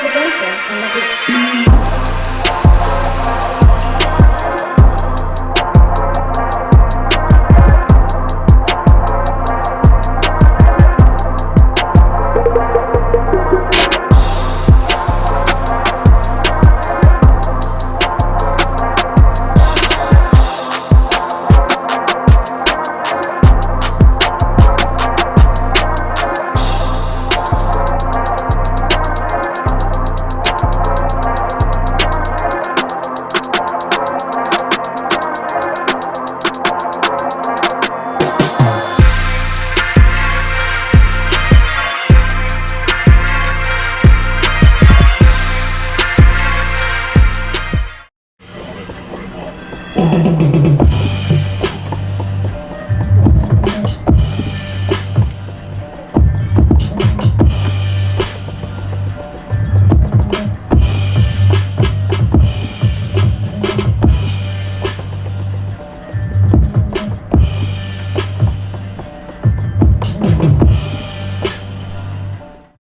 Jensen and the Beat.